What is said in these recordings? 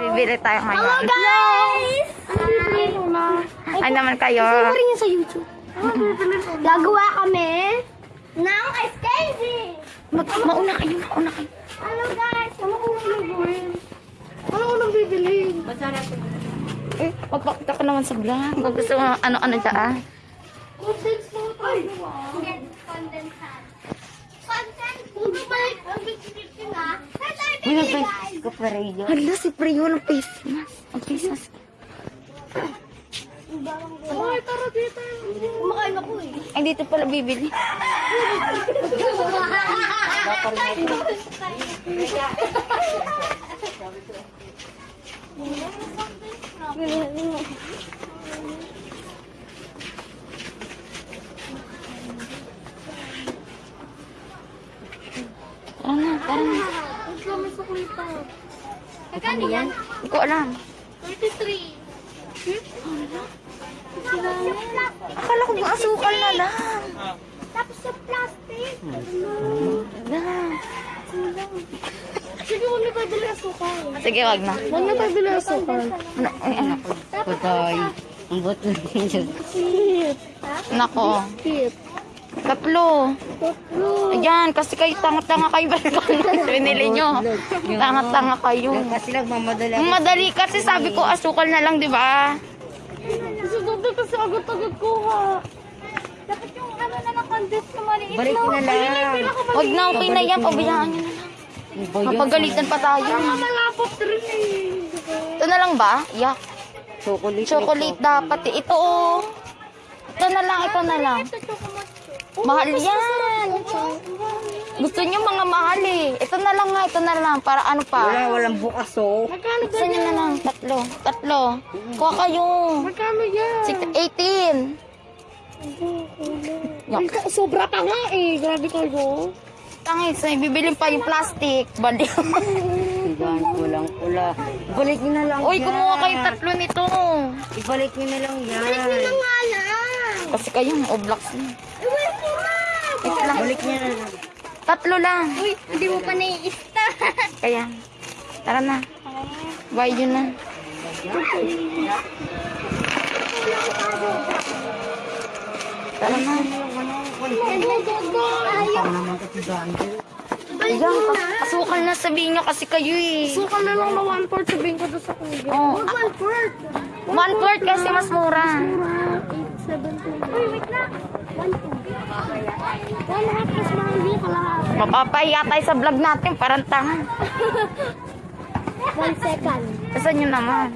Bibili tayo Hello ngayon. guys! Ay naman kayo. rin yun sa YouTube. Gagawa kami ng ice candy. Mag mauna kayo, mauna kayo. Hello guys! Ano ko nang gawin? Ano ko nang bibili? Eh, magpakita ka naman sa vlog. Kung gusto mo, ano-ano dyan. Condense mo tayo ah. Condensate. Condense. Hindi ba ang bibili nga? Saan tayo bibili guys? Ko pa rin Hala, si Priyo ng face mask. Ang face mask. Ay, tara dito. Kumakain ako eh. Ay, dito pala bibili. Tara na, tara na. Ang dami sa kulita. Magkano yan? Hindi ko alam. 33. Akala ko yung asukal na lang. Tapos yung plastic. Na. Sige, huwag na tayo bili asukal. Sige, wag na. Huwag na tayo bili asukal. Ano, ay, ano. Patay. Ang din. Cute. Nako. Cute. Tatlo. Tatlo. Ayan, kasi kayo tanga-tanga kayo. Ano binili nyo? Tanga-tanga kayo. Kasi nagmamadali madali kasi sabi ko asukal na lang, di ba? Kasi dati kasi agad-agad kuha. Dapat yung ano na condense ko maliit Balik na lang. Huwag na, okay na yan. Pabayaan nyo na lang. Mapagalitan pa tayo. Malapot rin eh. Ito na lang ba? Yak. Chocolate. Chocolate dapat eh. Ito oh. Ito na lang, ito na lang. Ito chocolate. Mahal yan. Gusto nyo mga mahal eh. Ito na lang nga, ito na lang. Para ano Wala, pa? walang bukas oh. Magkano Gusto nyo na lang. Tatlo. Tatlo. Kuha kayo. Magkano yan? Six- 18. Ay, ka- sobra pa nga eh. Grabe kayo. Tangis, ay bibilin pa yung plastic. Baliw. Sigahan ko lang pula. Ibalik niyo na lang Uy, yan. kumuha kayo tatlo nito. Ibalik niyo na lang yan. nga lang. Kasi kayo, oblaks na. Iwan ko na. Wait lang. Ibalik niyo na lang. Tatlo lang. Uy, hindi mo pa naiista. Kaya, tara na. Bye yun na. Tara na. Ayan, asukal na sabihin nyo kasi kayo eh. Sukal na lang na one fourth sabihin ko doon sa kuya. Oh, One fourth. one fourth kasi mas mura. Eight, seven, two. Uy, wait na. Mapapahiya tayo sa vlog natin, parang tanga. One second. Kasi nyo naman.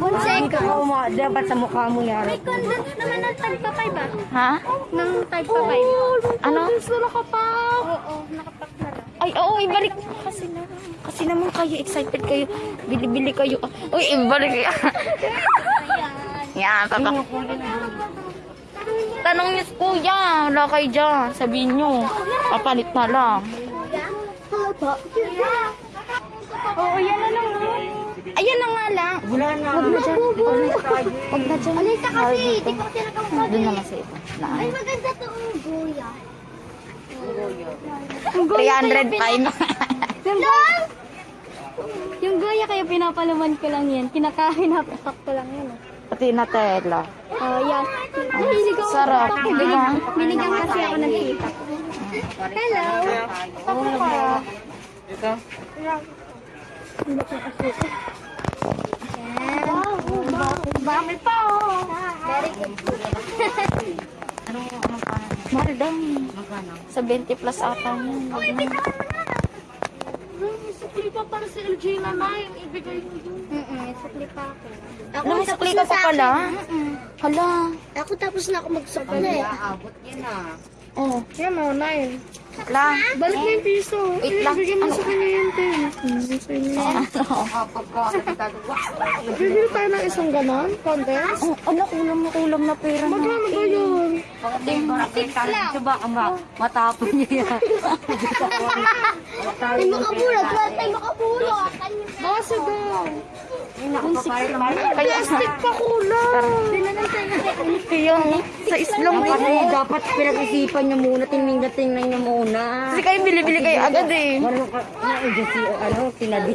One second. Oo, ma, dapat sa mukha mo yan. May condense naman ng tagpa 5 ba? Ha? Ng tagpa 5. Ano? na nakapak. Oo, nakapak na lang. Ay, oo, ibalik kasi na. Kasi naman kayo, excited kayo. Bili-bili kayo. Uy, ibalik. Yan, papa. Tanong niyo si kuya, wala kayo dyan. Sabihin niyo, papalit na lang. Oo, yan na lang. Ayan na nga lang. Wala na. Huwag na dyan. Huwag na dyan. Alay ka kasi, di ko tinatawag. Doon naman sa ito. Na, Ay, maganda to ang goya. 305. Lang! Yung goya kaya pinapalaman ko lang yan. Kinakain na ko lang yan. Pati na tela. Oh, yan. Ako. Sarap, di ba? Binigyan kasi ako ng tita. Hello. Ako ka. Ito? Bakit pa oh. Very good. Ano, ano pa? Mahal daw. Magkano? Sa 20 plus ata yun. Uy, bitawan mo na. Sukli pa para si LG na na yung ibigay mo yun. May sukli pa ako. Ako Ano, sukli ka pa pala? Hala. Ako tapos na ako magsukli. Aabot yan ah. Oh, Yan o, nine. lang. Balik mo yung piso. Wait lang. Bigyan mo Ano? sa kanya yung ten. Bibili tayo ng isang ganon, condense. Oh, ala, kulam na kulam na pera na. Magkano ba yun? Pagdating mo nakita lang. Diba ka ba? Matapon niya yan. Ay, makapulot. Wala tayo makapulot. Base daw. Kaya stick pa kulang. Kaya sa islong mo. dapat pinag-isipan niyo muna, tingnan-tingnan niyo muna. Kasi kayo bili-bili kayo agad eh. Ano ka, ano, tinabi.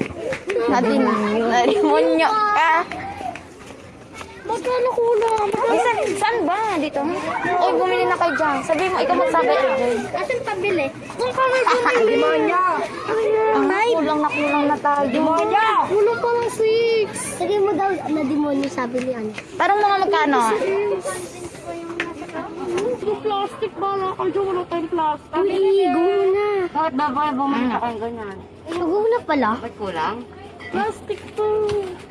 Nadin, nadimonyo ka. Magkano kulang? Ay, saan, saan ba? Dito? Oy, bumili na kayo dyan. Sabi mo, ikaw magsabi. Asan pabili? Kung kami bumili. Demonyo! Ay, kulang na kulang na tayo. Demonyo! Kulang pa lang six. Sabi mo daw na demonyo sabi ni ano. Parang mga magkano? Plastic ba na? Kaya wala tayong plastic. Uy, go na. Bakit ba ba bumalik na kayo ganyan? Go na pala. Bakit kulang? Plastic to.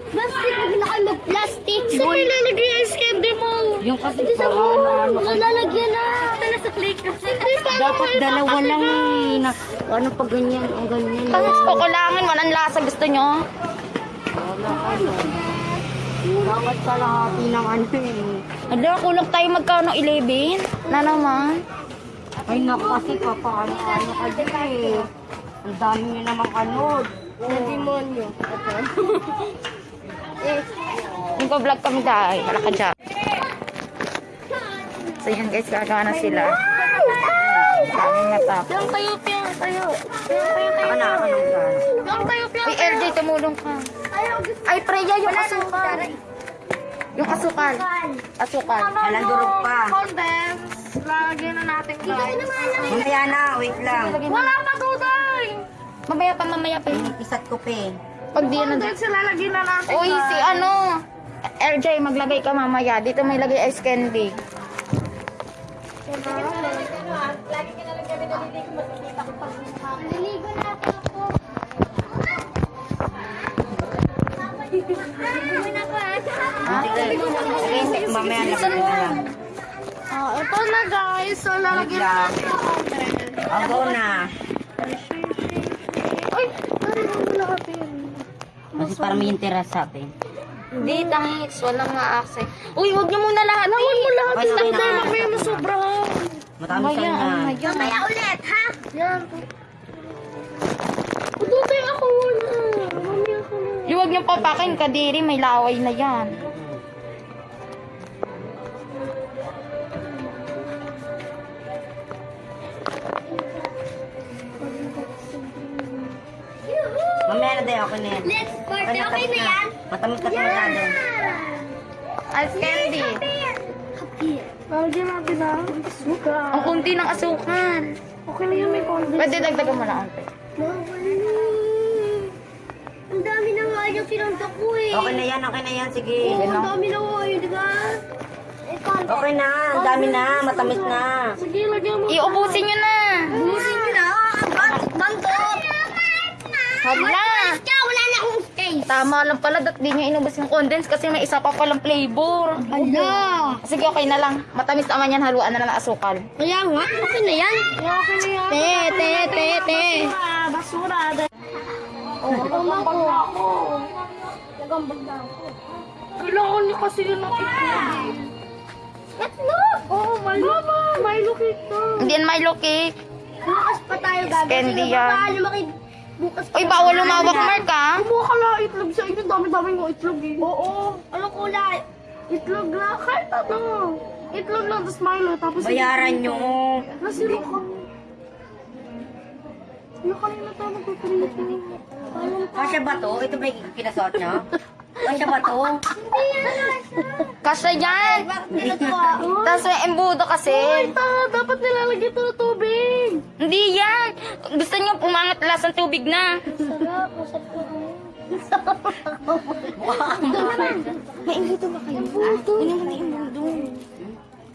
Plastic, huwag na kayo mag-plastic. Saan may lalagay ang candy mo? Yung kasi Hindi sa parang ano, Lalagyan na. Sa click. Hindi pa. dapat dalawa lang eh. Na, ano pag ganyan, ang ganyan. Tapos kukulangin, walang lasa. Gusto nyo? Wala ano. Dapat kalahati ng ano eh. Ano, kulang tayo magkano? 11? Na naman. Ay naku kasi papaano-ano ka dyan eh. Ang dami nyo namang anod. Na demonyo. Nagpa-vlog kami dahil. Wala ka dyan. So yun guys, gagawa na sila. Daming natap. Yung tayo, yung tayo. Saka na ako ng gano'n. Yung tayo, yung Uy, LJ, tumulong ka. Ay, Preya, yung asukal. Yung asukal. Asukal. Walang durog pa. Condense. Lalagyan na natin guys. Mamaya na, wait lang. Wala pa. Mamaya pa, mamaya pa. Isat ko pa eh. Pag di na... Condense lalagyan na natin Uy, si ano... LJ, maglagay ka mamaya. Dito may lagay ice candy. Naliligo na ako. Naliligo na ako ah. Sige, sige, mamaya na na lang. Ah, ito na guys. So, lalagyan na lang. natin ang go na. Parang mo. Kasi para may interest sa atin. Hindi, thanks. Walang nga access. Uy, huwag niyo muna lahat. Lawan mo lahat. Hindi na. tayo mamaya masobrahan. Matami kayo na. Mamaya ulit, ha? Yan. Tutay ako. Mamaya ako na. Yung huwag niyo papakin, kadiri. May laway na yan. Mamaya na din ako na yan. Let's party. Ay, Okay na yan? Matamis ka masyado. Ice candy. Lagyan natin na. Suka. Ang kunti ng asukal. Okay na yan, may condense. Pwede dagdagan mo na ante. Ang dami na nga yung pinunta ko eh. Okay na yan, okay na yan. Sige. Oo, ang dami na nga yun, di ba? Eh. Okay na, ang dami na. Matamis na. Sige, lagyan mo. Iubusin niyo na. Busin mo na. Bantot. Hala. Ka, wala na akong space. Tama lang pala, dat di niyo inubos yung condense kasi may isa pa palang flavor. Ala. Sige, okay na lang. Matamis naman yan, haluan na lang ng asukal. Kaya nga, okay na yan. Okay na yan. Te, te, te, te. Basura. Oh, nagambag na ako. Nagambag na ako. Kailangan niyo kasi yun ng itlog. Itlog? Oo, Milo. Mama, Milo cake to. Hindi yan Milo cake. Bukas pa tayo gagawin. Candy yan. Baka lumaki. Bukas. Uy, bawal lumawak, Mark, ha? Kumuha ka na itlog sa inyo. Dami-dami mo itlog eh. Oo. Anong kulay? Itlog na. Kahit ano. Itlog lang, tapos Milo. Tapos Bayaran nyo. Nasiro ka. Ano kanina tayo magpiprito? Kasya ba to? Ito ba yung kinasuot nyo? Kasya ba to? Hindi yan. Kasya yan. Tapos may embudo kasi. Ay, ta, dapat nilalagyan ito yan. Gusto niyo pumangat lasang tubig na. Sarap, masarap na May embudo ba kayo? Hindi mo na embudo.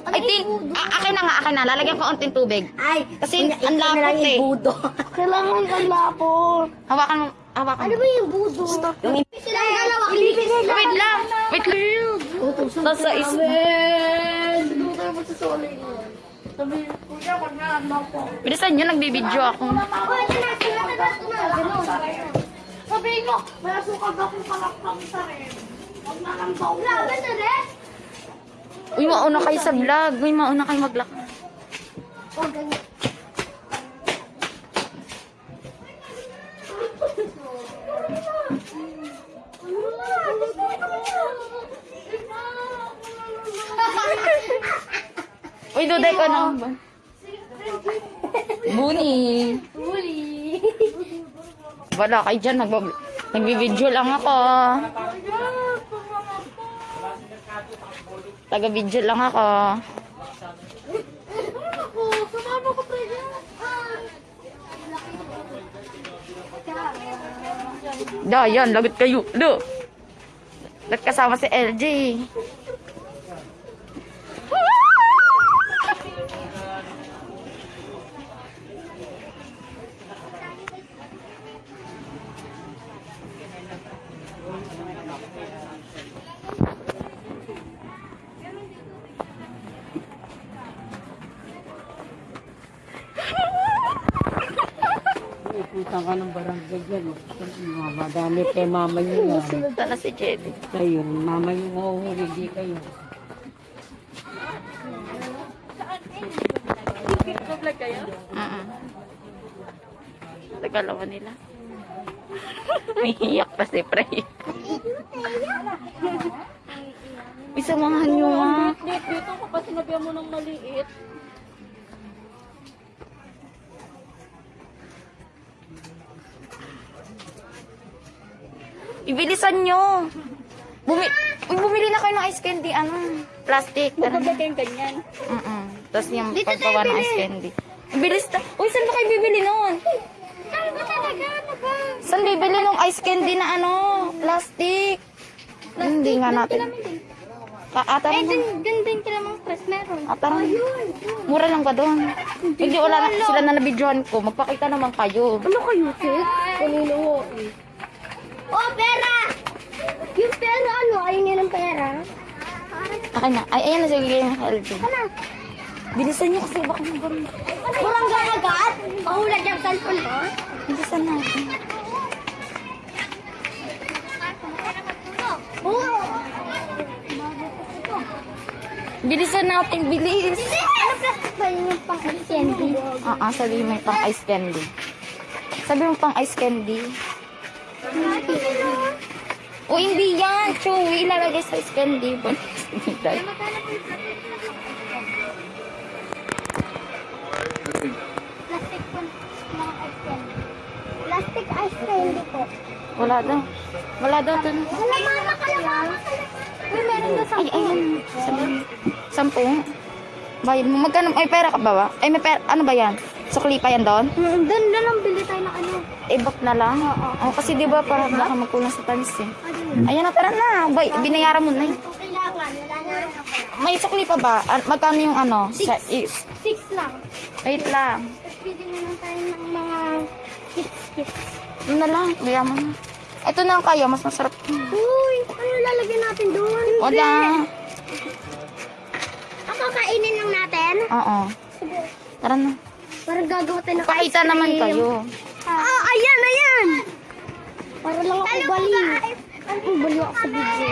Ay, tin, a- akin na nga, akin na. Lalagyan ko onting tubig. Ay, Kasi ang lapot yung eh. budo. Kailangan ang lapot. Hawakan mo, hawakan Ano mo. ba yung budo? Yung Sila yung dalawa. Wait lang, wait lang. Tapos sa is... Hindi tayo magsasolay. Sabi, kuya, wag na ano po. Bilisan nyo, nagbibideo ako. Ako, ito na, sila na natin na. Ganun. Sabihin mo, may asukal ba kung kalakpak sa rin? Huwag na lang ba? Laban na rin? Uy, mauna kayo sa vlog. Uy, mauna kayo maglak. O, ganyan. Uy, duday ko na. Buni. Huli. Wala kayo dyan. Nag Nagbibidyo lang ako. Taga-video lang ako. Sumama. Da, yan. Lagot kayo. Do. Ba't kasama si LJ? Iputan ka ng barangay yan. Mga madami kay mama yan. Sunod na si Jenny. Kayo, mama niyo mahuhuli, di kayo. Mm Tagalawa nila. May hiyak pa si Prey. Isamahan nyo. Dito, dito ko pa sinabihan mo ng maliit. Ibilisan nyo. Bumi Uy, bumili na kayo ng ice candy. Ano? Plastic. Tara na. kayong ganyan. Mm-mm. Tapos yung pagpawa ng ice candy. Bilis ta. Uy, saan ba kayo bibili nun? Ano ba talaga? Ano ba? Saan bibili ng ice candy na ano? Plastic. Hindi nga natin. Ah, ah, tara na. dun din kila mga press meron. Ah, tara na. Mura lang ba doon? Hindi, wala na sila na nabidyohan ko. Magpakita naman kayo. Ano kayo, Ted? Kanino ko eh. Pera! Yung pera, ano? Ayun yun ang pera. Akin na. Ay, ayan na sige yung LG. Ano? Bilisan niyo kasi baka magano. Kurang gagagat? Mahulad yung cellphone mo? Bilisan natin. Oo. Bilisan natin, bilis. Ano ba yun yung pang candy? Ah, ah, sabi mo yung pang ice candy. Sabi mo pang ice candy. Hindi yan, chewy. Ilalagay sa candy. Bonus Plastic po. Plastic ice candy po. Wala daw. Wala daw doon. Kalamama, kalamama, Uy, meron na sa Ay, ayun. Sabi mo. Sampung. Bayad mo. Magkano? Ay, pera ka ba ba? Ay, may pera. Ano ba yan? Sukli pa yan doon? Doon na lang bili tayo I-book na lang? Oo. kasi di ba para baka magkulang sa talis eh. Ayan na, tara na. Bay, binayaran mo na eh. May sukli pa ba? Ah, Magkano yung ano? Sa is. Six lang. Wait lang. Tapos pili na lang tayo ng mga kits-kits. Yun na lang. Kaya mo na. Ito na ang kaya. Mas masarap. Uy, ano lalagyan natin doon? Wala. Ako kainin lang natin. Oo. Tara na. Para gagawa tayo ng ice cream. naman kayo. Para lang ako baliw. Ang baliw ako sa video.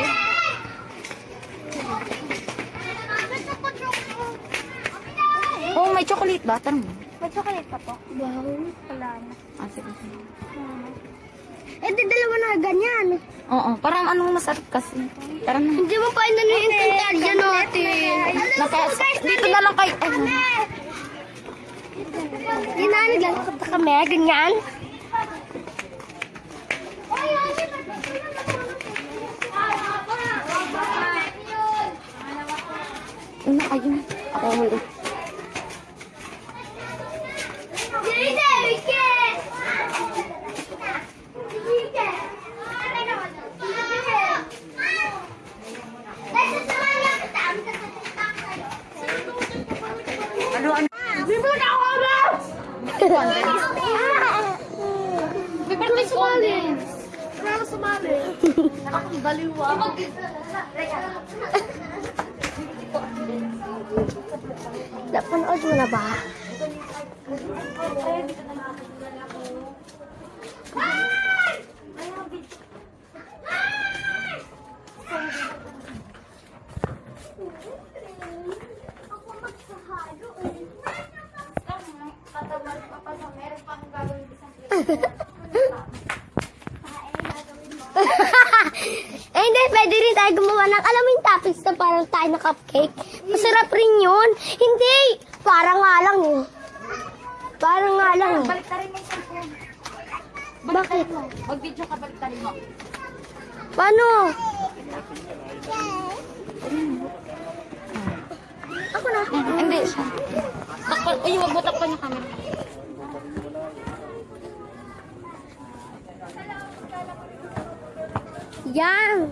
Oh, may chocolate ba? Tara mo. May chocolate pa po. Wow, wala na. Ah, sige. sige. Eh, di dalawa na ganyan. Oo. Parang anong masarap kasi. Tara na. Hindi mo pa inano yung kantarya natin. Naka, dito na lang kayo. Ay, naglalakad na kami, ganyan. Una kayo. Ako huli. Ano, ano? Bibirthday sumali. Wala sumali. Nakakabaliw ako. Napanood mo na ba? eh, hindi, pwede rin tayo gumawa ng, alam mo yung toppings na parang tayo na cupcake? Masarap rin yun. Hindi, parang nga lang eh. Parang nga lang eh. Baliktarin mo yung cellphone. Bakit? Mag-video ka, baliktarin mo. Paano? Ako na. Hindi siya. Takpan, uy, wag mo takpan yung camera. Yan.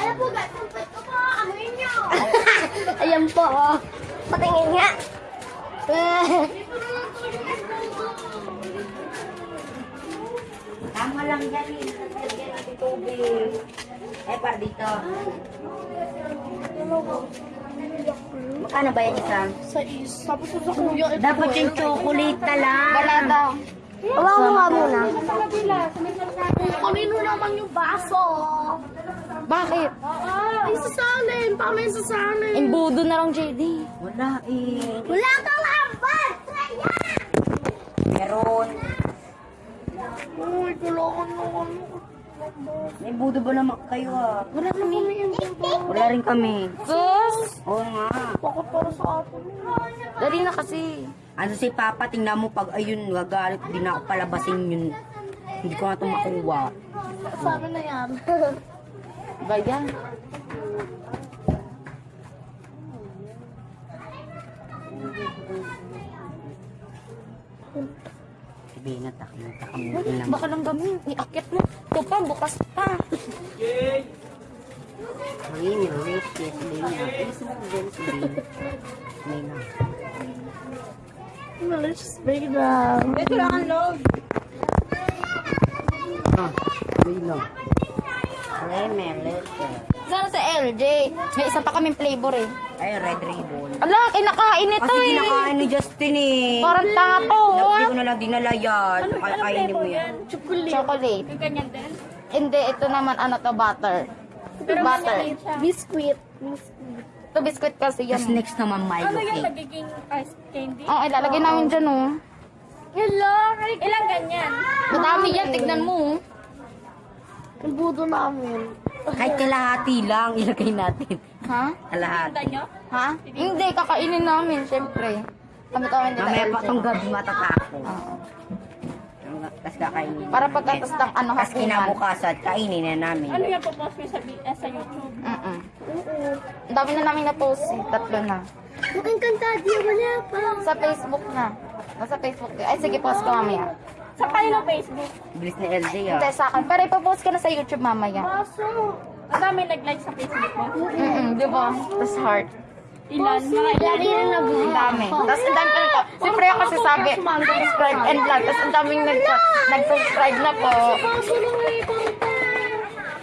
Alam po ba, tumpet ko po, amoy niyo. Ayan po, oh. Patingin nga. Tama lang yan eh. Lagyan natin tubig. Eh, par dito. Magkano ba yan isa? Sa tapos sa kuya, Dapat yung chocolate na lang. Wala daw. Hawa mo nga muna. Kanino naman yung baso? Bakit? Ay, sasalin. Paano yung sasalin? Imbudo na lang, JD. Wala eh. Wala kang hambal! Meron. Uy, kailangan mo ano. May budo ba naman kayo ah? Wala kami. Wala rin kami. Sus! Oo nga. Bakit para sa atin? Dali na kasi. Ano si Papa, tingnan mo pag ayun, gagalit, di na ako palabasin yun. Hindi ko na ito makuha. Sabi na yan. Ba yan? Sabihin na, takot na na Baka lang gamin. Iakit mo. Ito pa, bukas pa. Ay, may rate yes, sabihin na. Please, mag-gen, sabihin. May na. Let's break down. Ah, sabihin na. Ay, may letter. Sana sa LJ. May isa pa kaming flavor eh. Ay, red ribbon. Ala, kinakain ito Kasi eh. kinakain ni Justin eh. Parang tanga to. Hindi ko na lang dinala yan. Ay, kainin mo yan. Chocolate. Chocolate. Ganyan din? Hindi, ito naman ano to, butter. butter. Biscuit. Ito biscuit kasi yan. Tapos next naman Milo Ano yung cake. nagiging ice candy? Oo, ilalagay namin dyan oh. Hello! Ilang ganyan? Madami yan, tignan mo. oh. Yung budo namin. Kahit kalahati lang, ilagay natin. Ha? Kalahati. nyo? Ha? Hindi, kakainin namin, syempre. Kami kami nila Mamaya pa itong gabi matatako. Oo. Tapos kakainin. Para pagkatas ng ano, Tapos hapunan. kinabukasan, kainin na namin. Ano yung popost ko sa, eh, sa YouTube? Mm-mm. Ang dami na namin na-post eh. Tatlo na. Mukhang kantadya, wala pa. Sa Facebook na. Nasa Facebook. eh. Ay, sige, post ko mamaya. Sa kayo Facebook. Bilis ni LJ Hindi, ah. sa akin. Pero ipopost ko na sa YouTube mamaya. Baso! Ang dami nag-like sa Facebook mo. Mm-mm, di ba? Tapos heart. Ilan? Mga ilan? Ang dami. Tapos ang dami pa. Siyempre ako kasi sabi, subscribe and like. Tapos ang daming nag nag-subscribe na po.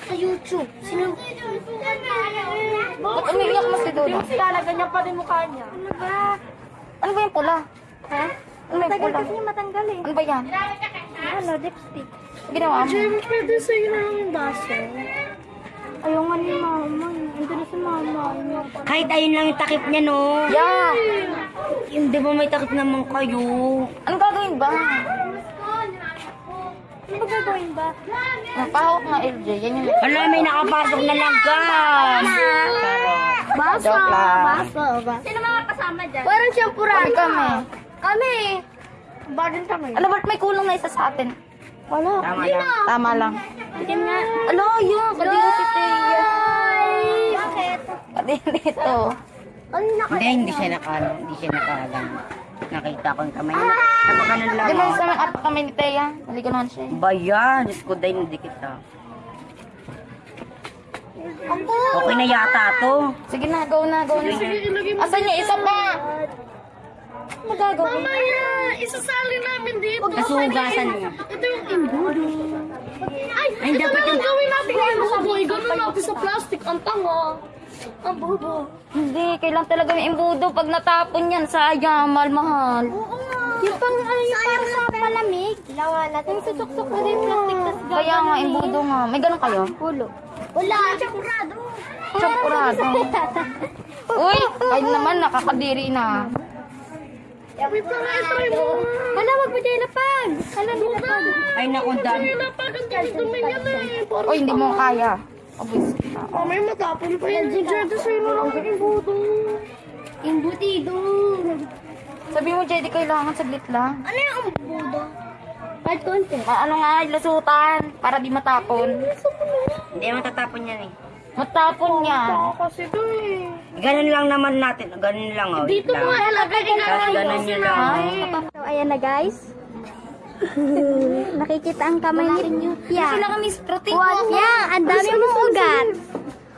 Sa YouTube. Sino? Ba't umiiyak mo si Dodo? Yung sila, ganyan pa rin mukha niya. Ano ba? Ano ba yung pula? Ha? Ano ba yung pula? matanggal eh. Ano ba yan? Ano, lipstick. Ginawa mo? Jim, pwede sa'yo na yung baso. Ayaw nga ni mama. Ito na si mama. Kahit ayun lang yung takip niya no. Yeah. Hindi ba may takip naman kayo? Anong gagawin ba? Ano ba gagawin ba? Napahawak nga LJ. Yan yung Hala, may nakapasok na langgam. Baso. Joke lang. Baso. Baso. Sino mga kasama dyan? Parang siyempre. Kami kami. Kami. Barin kami. Alam, ba't may kulong na isa sa atin? Wala. Tama lang. Tama lang. Tigim nga. Alo, yun. Kadiri si Teya. Bakit? Kadiri dito. Ano na Hindi, hindi siya naka, hindi siya nakagan. Nakita ko yung kamay niya. Napakanan lang. Ba oh. sa mga apo kami ni Teya? Naligo naman siya. eh. Ba yan? Diyos ko dahil hindi kita. Okay na yata to. Sige na, go na, go na. Asan niya? Isa pa. Magagawa. Mamaya, isasali namin dito. Kasugasan niya. Ito yung imbudo. Ay, Ay, ito dapat na lang yung- gawin natin mga boy. Ganun natin sa plastic. Ang tanga. Ang bobo. Hindi, kailangan talaga may imbudo pag natapon yan. Sayang, mahal-mahal. Yung pang, ano, yung pang sa palamig. Lawa natin. Yung tutok-tok na din plastic. Tas Kaya nga, imbudo nga. May ganun kayo? Pulo. Wala. Chakurado. Chakurado. Uy, kahit naman nakakadiri na. Wait lang nga, try mo. Hala, wag mo dyan lapag. Hala, lapag. Ay, naku, dami. Lapag, ang dumi yan eh. Parang Uy, hindi mo kaya. Abis. Oh, may matapon pa yan. Diyan, sa'yo na lang yung imbudo. Imbutido. Sabi mo, Jedy, kailangan saglit lang. Ano yung imbudo? Kahit konti. Ma ano nga, lasutan. Para di matapon. Hindi mo tatapon yan eh. Matapon niya. Kasi to eh. Ganun lang naman natin. Ganun lang oh. Dito lang. mo nga ilagay ka Tapos ganun nyo lang. oh. So, ayan na guys. Nakikita ang kamay ni Pia. Sila kami protein What? Yeah, ang dami mong ugat.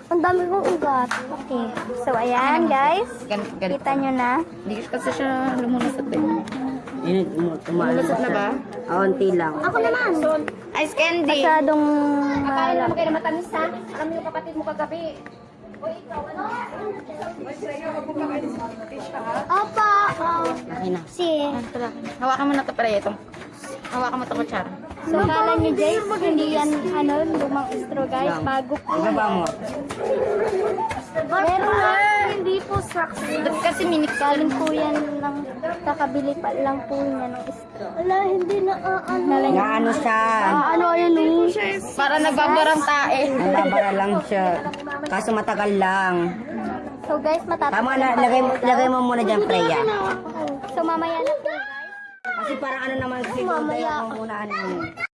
Ang dami mong ugat. Okay. So, ayan guys. Kita nyo na. Hindi kasi siya lumulusot eh. Yun, um- tumalas Lulusot na ba? Unti lang. Ako naman. Ice candy. Masyadong malap. kayo na matamis ha? Alam mo yung kapatid mo kagabi. Opo. Okay na. Si. Hawakan mo na to pala ito. Hawakan mo to kutsara. So, kala nyo guys, hindi yan, ano, lumang istro guys. Bago po. Ibaba mo. Meron na. Hindi po. Ba't kasi minik Galing po yan ng kakabili pa lang po niya ng istro. Wala, hindi na ano. Na ano siya. ano yan oh. Para nagbabarang tae. Nababara lang siya. Kaso matagal lang. So guys, matatapos. Tama na. Lagay, lagay mo muna dyan, Freya. So mamaya na po guys. Kasi parang ano naman siguro. Mamaya. mo muna ano yun.